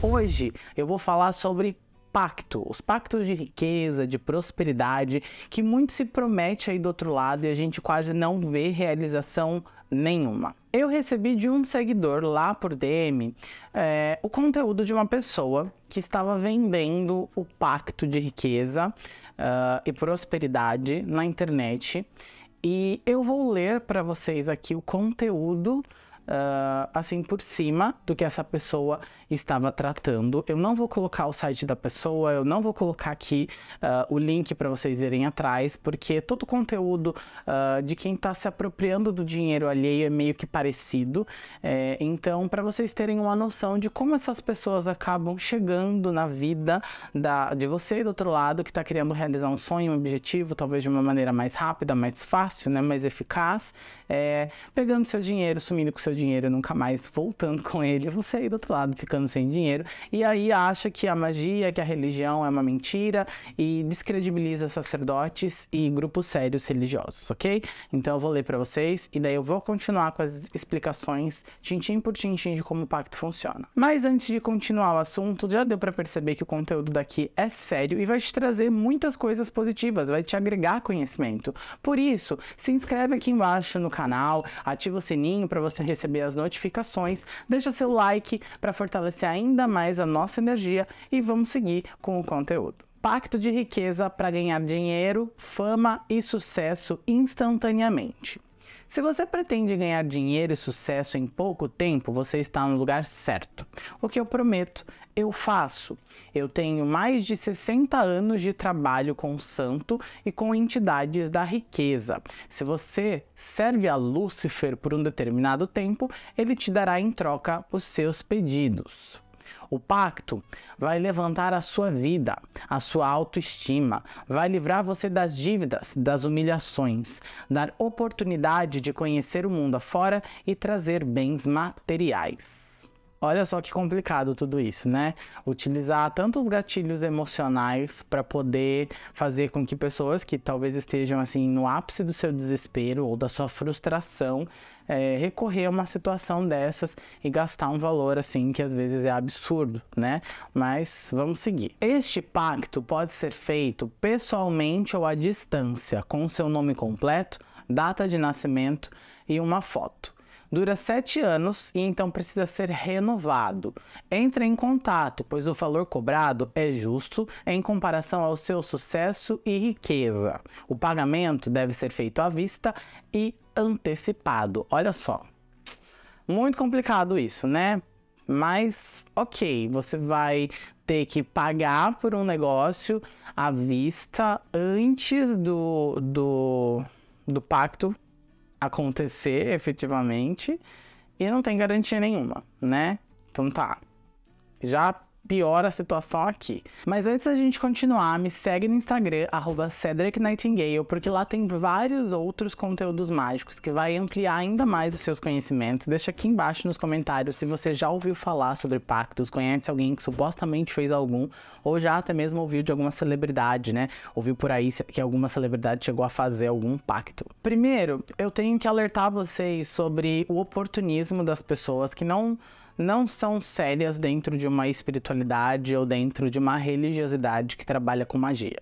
Hoje eu vou falar sobre pacto, os pactos de riqueza, de prosperidade, que muito se promete aí do outro lado e a gente quase não vê realização nenhuma. Eu recebi de um seguidor lá por DM é, o conteúdo de uma pessoa que estava vendendo o pacto de riqueza uh, e prosperidade na internet e eu vou ler para vocês aqui o conteúdo uh, assim por cima do que essa pessoa estava tratando. Eu não vou colocar o site da pessoa, eu não vou colocar aqui uh, o link para vocês irem atrás, porque todo o conteúdo uh, de quem está se apropriando do dinheiro alheio é meio que parecido. É, então, para vocês terem uma noção de como essas pessoas acabam chegando na vida da, de você do outro lado que está querendo realizar um sonho, um objetivo, talvez de uma maneira mais rápida, mais fácil, né, mais eficaz, é, pegando seu dinheiro, sumindo com seu dinheiro, nunca mais voltando com ele, você aí do outro lado ficando sem dinheiro, e aí acha que a magia, que a religião é uma mentira e descredibiliza sacerdotes e grupos sérios religiosos, ok? Então eu vou ler para vocês e daí eu vou continuar com as explicações tintim por tintim de como o pacto funciona. Mas antes de continuar o assunto, já deu para perceber que o conteúdo daqui é sério e vai te trazer muitas coisas positivas, vai te agregar conhecimento. Por isso, se inscreve aqui embaixo no canal, ativa o sininho para você receber receber as notificações, deixa seu like para fortalecer ainda mais a nossa energia e vamos seguir com o conteúdo. Pacto de riqueza para ganhar dinheiro, fama e sucesso instantaneamente. Se você pretende ganhar dinheiro e sucesso em pouco tempo, você está no lugar certo. O que eu prometo, eu faço. Eu tenho mais de 60 anos de trabalho com santo e com entidades da riqueza. Se você serve a Lúcifer por um determinado tempo, ele te dará em troca os seus pedidos. O pacto vai levantar a sua vida, a sua autoestima, vai livrar você das dívidas, das humilhações, dar oportunidade de conhecer o mundo afora e trazer bens materiais. Olha só que complicado tudo isso, né? Utilizar tantos gatilhos emocionais para poder fazer com que pessoas que talvez estejam assim no ápice do seu desespero ou da sua frustração é, recorrer a uma situação dessas e gastar um valor assim que às vezes é absurdo, né? Mas vamos seguir. Este pacto pode ser feito pessoalmente ou à distância, com seu nome completo, data de nascimento e uma foto dura sete anos e então precisa ser renovado. Entre em contato, pois o valor cobrado é justo em comparação ao seu sucesso e riqueza. O pagamento deve ser feito à vista e antecipado. Olha só. Muito complicado isso, né? Mas, ok, você vai ter que pagar por um negócio à vista antes do, do, do pacto acontecer efetivamente e não tem garantia nenhuma, né? Então tá. Já piora a situação aqui. Mas antes da gente continuar, me segue no Instagram, arroba Cedric Nightingale, porque lá tem vários outros conteúdos mágicos que vai ampliar ainda mais os seus conhecimentos. Deixa aqui embaixo nos comentários se você já ouviu falar sobre pactos, conhece alguém que supostamente fez algum, ou já até mesmo ouviu de alguma celebridade, né? Ouviu por aí que alguma celebridade chegou a fazer algum pacto. Primeiro, eu tenho que alertar vocês sobre o oportunismo das pessoas que não não são sérias dentro de uma espiritualidade ou dentro de uma religiosidade que trabalha com magia.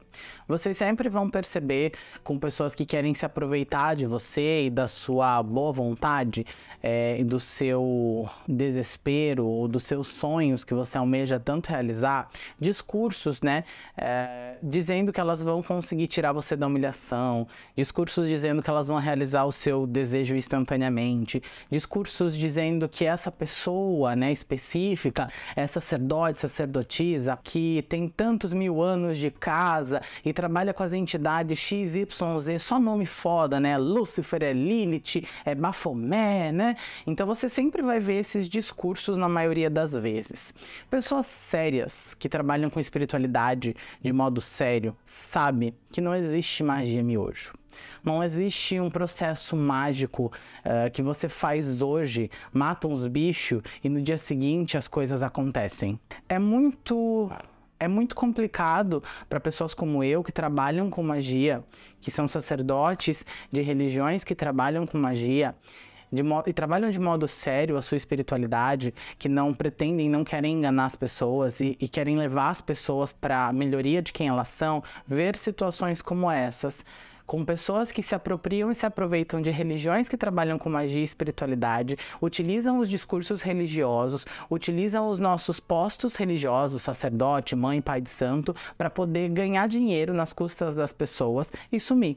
Vocês sempre vão perceber com pessoas que querem se aproveitar de você e da sua boa vontade é, do seu desespero ou dos seus sonhos que você almeja tanto realizar, discursos, né, é, dizendo que elas vão conseguir tirar você da humilhação, discursos dizendo que elas vão realizar o seu desejo instantaneamente, discursos dizendo que essa pessoa pessoa né, específica, é sacerdote, sacerdotisa, que tem tantos mil anos de casa e trabalha com as entidades XYZ, só nome foda, né? Lúcifer, é Lilith, é Bafomé, né? Então você sempre vai ver esses discursos na maioria das vezes. Pessoas sérias que trabalham com espiritualidade de modo sério, sabe que não existe magia miojo. Não existe um processo mágico uh, que você faz hoje, mata uns bichos e no dia seguinte as coisas acontecem. É muito é muito complicado para pessoas como eu que trabalham com magia, que são sacerdotes de religiões que trabalham com magia, e trabalham de modo sério a sua espiritualidade, que não pretendem, não querem enganar as pessoas e, e querem levar as pessoas para a melhoria de quem elas são, ver situações como essas com pessoas que se apropriam e se aproveitam de religiões que trabalham com magia e espiritualidade, utilizam os discursos religiosos, utilizam os nossos postos religiosos, sacerdote, mãe, pai de santo, para poder ganhar dinheiro nas custas das pessoas e sumir.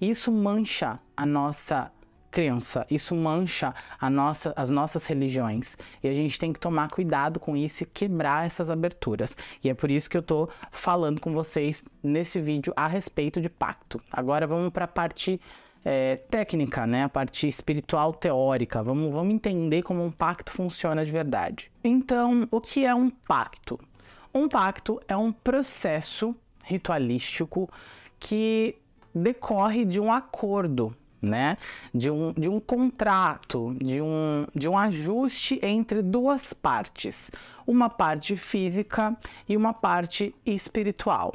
Isso mancha a nossa crença, isso mancha nossa, as nossas religiões. E a gente tem que tomar cuidado com isso e quebrar essas aberturas. E é por isso que eu tô falando com vocês nesse vídeo a respeito de pacto. Agora vamos para a parte é, técnica, né? A parte espiritual teórica. Vamos, vamos entender como um pacto funciona de verdade. Então, o que é um pacto? Um pacto é um processo ritualístico que decorre de um acordo né? De um, de um contrato, de um, de um ajuste entre duas partes, uma parte física e uma parte espiritual.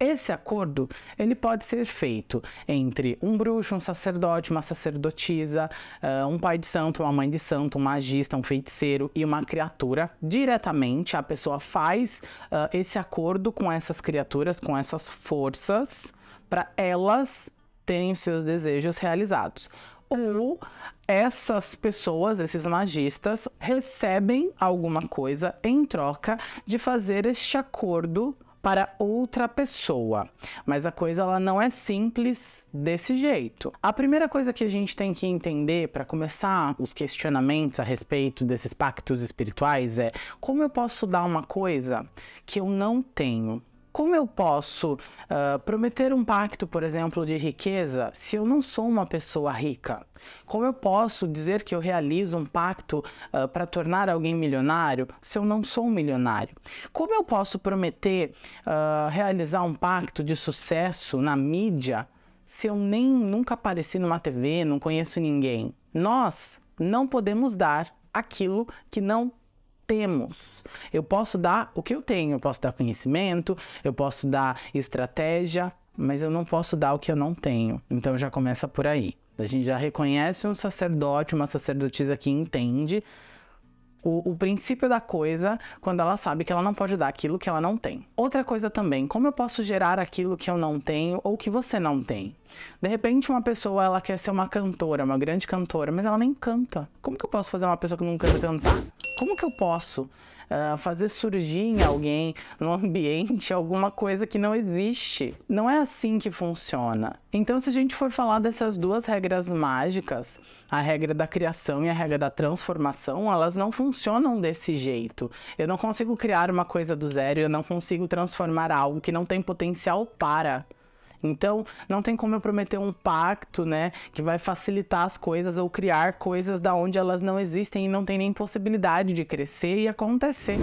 Esse acordo ele pode ser feito entre um bruxo, um sacerdote, uma sacerdotisa, uh, um pai de santo, uma mãe de santo, um magista, um feiticeiro e uma criatura. Diretamente, a pessoa faz uh, esse acordo com essas criaturas, com essas forças, para elas terem seus desejos realizados. Ou essas pessoas, esses magistas, recebem alguma coisa em troca de fazer este acordo para outra pessoa. Mas a coisa ela não é simples desse jeito. A primeira coisa que a gente tem que entender para começar os questionamentos a respeito desses pactos espirituais é como eu posso dar uma coisa que eu não tenho como eu posso uh, prometer um pacto, por exemplo, de riqueza se eu não sou uma pessoa rica? Como eu posso dizer que eu realizo um pacto uh, para tornar alguém milionário se eu não sou um milionário? Como eu posso prometer uh, realizar um pacto de sucesso na mídia se eu nem nunca apareci numa TV, não conheço ninguém? Nós não podemos dar aquilo que não temos. Eu posso dar o que eu tenho, eu posso dar conhecimento, eu posso dar estratégia, mas eu não posso dar o que eu não tenho. Então já começa por aí. A gente já reconhece um sacerdote, uma sacerdotisa que entende o, o, princípio da coisa quando ela sabe que ela não pode dar aquilo que ela não tem. Outra coisa também, como eu posso gerar aquilo que eu não tenho ou que você não tem? De repente uma pessoa ela quer ser uma cantora, uma grande cantora, mas ela nem canta. Como que eu posso fazer uma pessoa que não canta cantar? Como que eu posso uh, fazer surgir em alguém, no ambiente, alguma coisa que não existe. Não é assim que funciona. Então, se a gente for falar dessas duas regras mágicas, a regra da criação e a regra da transformação, elas não funcionam desse jeito. Eu não consigo criar uma coisa do zero, eu não consigo transformar algo que não tem potencial para. Então, não tem como eu prometer um pacto, né, que vai facilitar as coisas ou criar coisas da onde elas não existem e não tem nem possibilidade de crescer e acontecer.